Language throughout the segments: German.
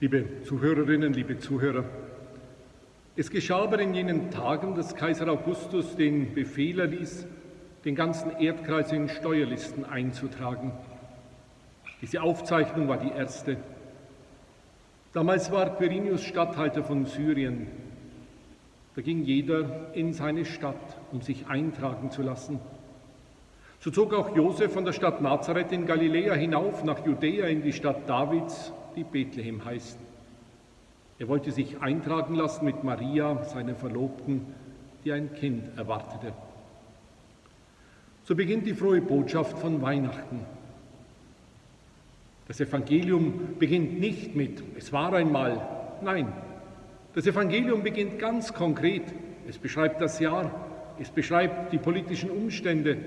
Liebe Zuhörerinnen, liebe Zuhörer, es geschah aber in jenen Tagen, dass Kaiser Augustus den Befehl erließ, den ganzen Erdkreis in Steuerlisten einzutragen. Diese Aufzeichnung war die erste. Damals war Quirinius Statthalter von Syrien. Da ging jeder in seine Stadt, um sich eintragen zu lassen. So zog auch Josef von der Stadt Nazareth in Galiläa hinauf nach Judäa in die Stadt Davids, die Bethlehem heißt. Er wollte sich eintragen lassen mit Maria, seiner Verlobten, die ein Kind erwartete. So beginnt die frohe Botschaft von Weihnachten. Das Evangelium beginnt nicht mit Es war einmal. Nein, das Evangelium beginnt ganz konkret. Es beschreibt das Jahr, es beschreibt die politischen Umstände,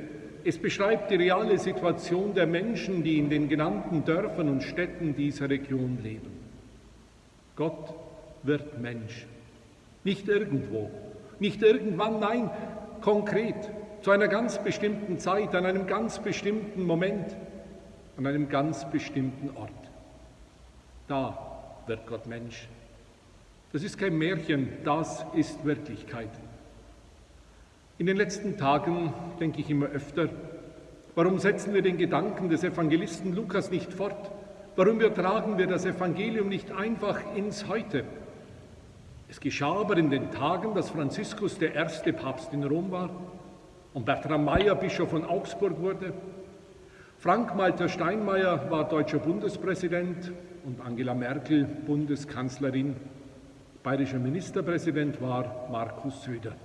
es beschreibt die reale Situation der Menschen, die in den genannten Dörfern und Städten dieser Region leben. Gott wird Mensch. Nicht irgendwo, nicht irgendwann, nein, konkret, zu einer ganz bestimmten Zeit, an einem ganz bestimmten Moment, an einem ganz bestimmten Ort. Da wird Gott Mensch. Das ist kein Märchen, das ist Wirklichkeit. In den letzten Tagen denke ich immer öfter, warum setzen wir den Gedanken des Evangelisten Lukas nicht fort? Warum übertragen wir das Evangelium nicht einfach ins Heute? Es geschah aber in den Tagen, dass Franziskus der erste Papst in Rom war und Bertram Mayer Bischof von Augsburg wurde. Frank-Walter Steinmeier war deutscher Bundespräsident und Angela Merkel Bundeskanzlerin. Bayerischer Ministerpräsident war Markus Söder.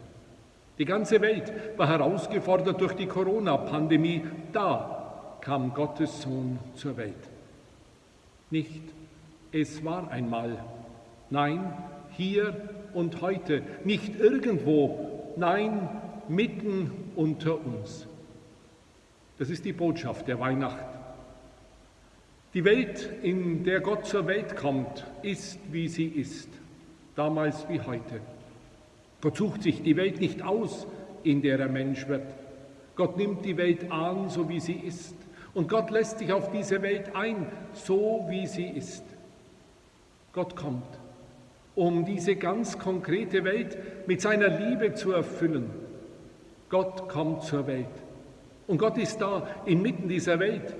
Die ganze Welt war herausgefordert durch die Corona-Pandemie. Da kam Gottes Sohn zur Welt. Nicht, es war einmal. Nein, hier und heute. Nicht irgendwo. Nein, mitten unter uns. Das ist die Botschaft der Weihnacht. Die Welt, in der Gott zur Welt kommt, ist, wie sie ist, damals wie heute. Gott sucht sich die Welt nicht aus, in der er Mensch wird. Gott nimmt die Welt an, so wie sie ist. Und Gott lässt sich auf diese Welt ein, so wie sie ist. Gott kommt, um diese ganz konkrete Welt mit seiner Liebe zu erfüllen. Gott kommt zur Welt. Und Gott ist da, inmitten dieser Welt,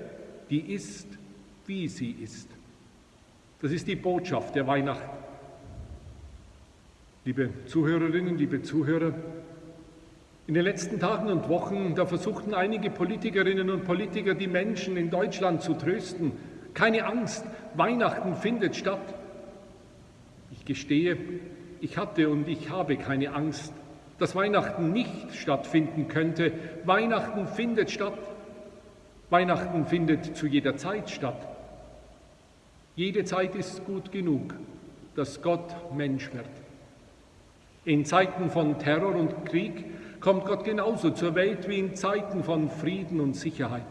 die ist, wie sie ist. Das ist die Botschaft der Weihnacht. Liebe Zuhörerinnen, liebe Zuhörer, in den letzten Tagen und Wochen, da versuchten einige Politikerinnen und Politiker, die Menschen in Deutschland zu trösten. Keine Angst, Weihnachten findet statt. Ich gestehe, ich hatte und ich habe keine Angst, dass Weihnachten nicht stattfinden könnte. Weihnachten findet statt. Weihnachten findet zu jeder Zeit statt. Jede Zeit ist gut genug, dass Gott Mensch wird. In Zeiten von Terror und Krieg kommt Gott genauso zur Welt wie in Zeiten von Frieden und Sicherheit.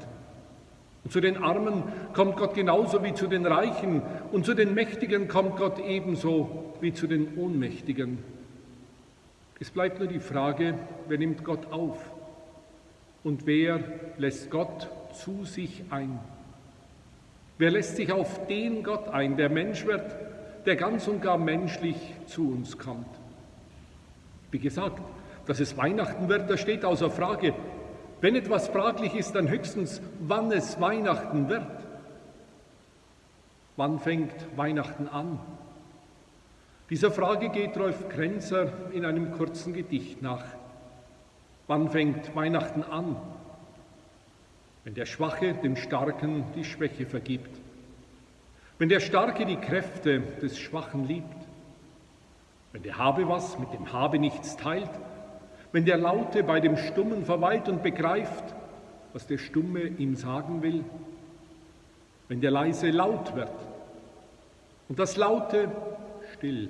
Und zu den Armen kommt Gott genauso wie zu den Reichen und zu den Mächtigen kommt Gott ebenso wie zu den Ohnmächtigen. Es bleibt nur die Frage, wer nimmt Gott auf und wer lässt Gott zu sich ein? Wer lässt sich auf den Gott ein, der Mensch wird, der ganz und gar menschlich zu uns kommt? Wie gesagt, dass es Weihnachten wird, das steht außer Frage. Wenn etwas fraglich ist, dann höchstens, wann es Weihnachten wird. Wann fängt Weihnachten an? Dieser Frage geht Rolf Krenzer in einem kurzen Gedicht nach. Wann fängt Weihnachten an? Wenn der Schwache dem Starken die Schwäche vergibt. Wenn der Starke die Kräfte des Schwachen liebt. Wenn der Habe was mit dem Habe nichts teilt, wenn der Laute bei dem Stummen verweilt und begreift, was der Stumme ihm sagen will, wenn der Leise laut wird und das Laute still,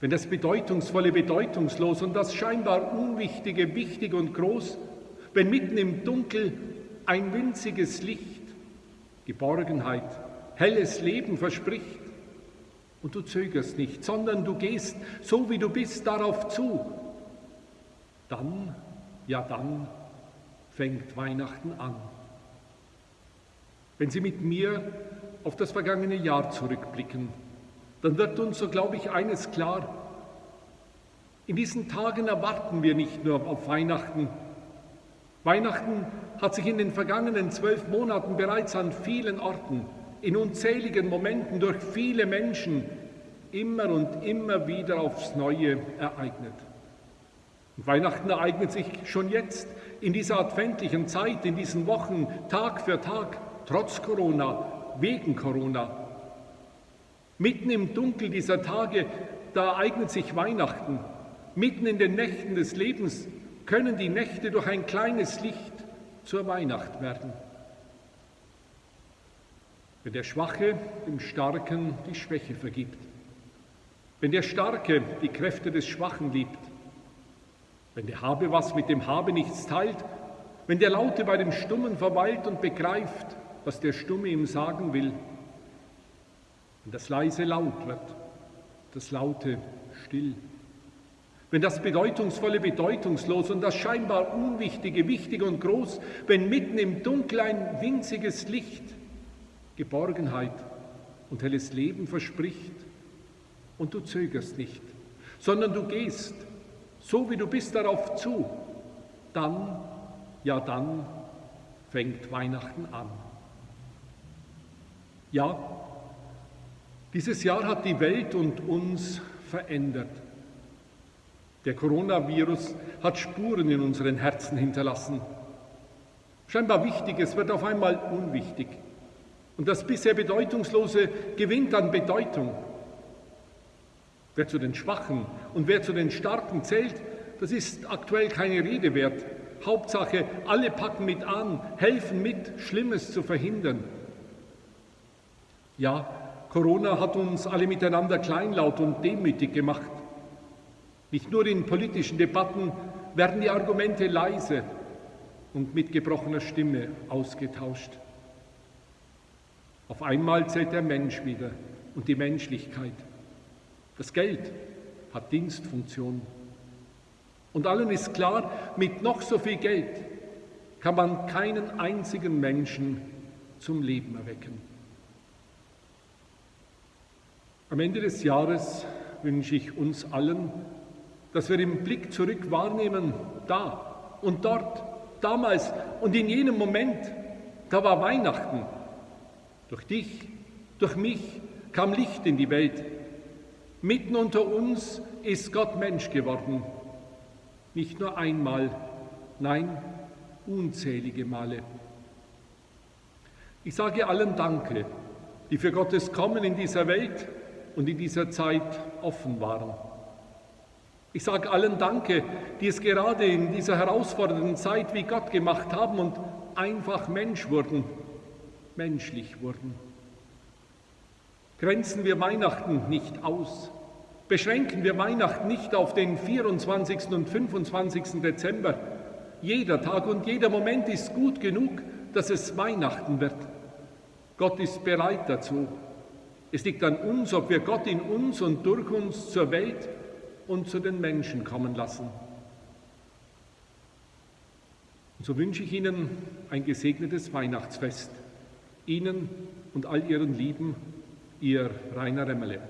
wenn das Bedeutungsvolle bedeutungslos und das scheinbar Unwichtige wichtig und groß, wenn mitten im Dunkel ein winziges Licht, Geborgenheit, helles Leben verspricht, und du zögerst nicht, sondern du gehst, so wie du bist, darauf zu. Dann, ja dann, fängt Weihnachten an. Wenn Sie mit mir auf das vergangene Jahr zurückblicken, dann wird uns, so glaube ich, eines klar. In diesen Tagen erwarten wir nicht nur auf Weihnachten. Weihnachten hat sich in den vergangenen zwölf Monaten bereits an vielen Orten, in unzähligen Momenten durch viele Menschen immer und immer wieder aufs Neue ereignet. Und Weihnachten ereignet sich schon jetzt in dieser adventlichen Zeit, in diesen Wochen, Tag für Tag, trotz Corona, wegen Corona. Mitten im Dunkel dieser Tage, da ereignet sich Weihnachten. Mitten in den Nächten des Lebens können die Nächte durch ein kleines Licht zur Weihnacht werden. Wenn der Schwache dem Starken die Schwäche vergibt, wenn der Starke die Kräfte des Schwachen liebt, wenn der Habe was mit dem Habe nichts teilt, wenn der Laute bei dem Stummen verweilt und begreift, was der Stumme ihm sagen will, wenn das Leise laut wird, das Laute still, wenn das Bedeutungsvolle bedeutungslos und das scheinbar Unwichtige wichtig und groß, wenn mitten im Dunkel ein winziges Licht Geborgenheit und helles Leben verspricht und du zögerst nicht, sondern du gehst so wie du bist darauf zu, dann, ja dann fängt Weihnachten an. Ja, dieses Jahr hat die Welt und uns verändert. Der Coronavirus hat Spuren in unseren Herzen hinterlassen. Scheinbar Wichtiges wird auf einmal unwichtig. Und das bisher Bedeutungslose gewinnt an Bedeutung. Wer zu den Schwachen und wer zu den Starken zählt, das ist aktuell keine Rede wert. Hauptsache, alle packen mit an, helfen mit, Schlimmes zu verhindern. Ja, Corona hat uns alle miteinander kleinlaut und demütig gemacht. Nicht nur in politischen Debatten werden die Argumente leise und mit gebrochener Stimme ausgetauscht. Auf einmal zählt der Mensch wieder und die Menschlichkeit. Das Geld hat Dienstfunktion. Und allen ist klar, mit noch so viel Geld kann man keinen einzigen Menschen zum Leben erwecken. Am Ende des Jahres wünsche ich uns allen, dass wir im Blick zurück wahrnehmen, da und dort, damals und in jenem Moment, da war Weihnachten. Durch dich, durch mich kam Licht in die Welt. Mitten unter uns ist Gott Mensch geworden. Nicht nur einmal, nein, unzählige Male. Ich sage allen Danke, die für Gottes Kommen in dieser Welt und in dieser Zeit offen waren. Ich sage allen Danke, die es gerade in dieser herausfordernden Zeit wie Gott gemacht haben und einfach Mensch wurden, menschlich wurden. Grenzen wir Weihnachten nicht aus. Beschränken wir Weihnachten nicht auf den 24. und 25. Dezember. Jeder Tag und jeder Moment ist gut genug, dass es Weihnachten wird. Gott ist bereit dazu. Es liegt an uns, ob wir Gott in uns und durch uns zur Welt und zu den Menschen kommen lassen. Und so wünsche ich Ihnen ein gesegnetes Weihnachtsfest. Ihnen und all Ihren Lieben Ihr Rainer Remmele.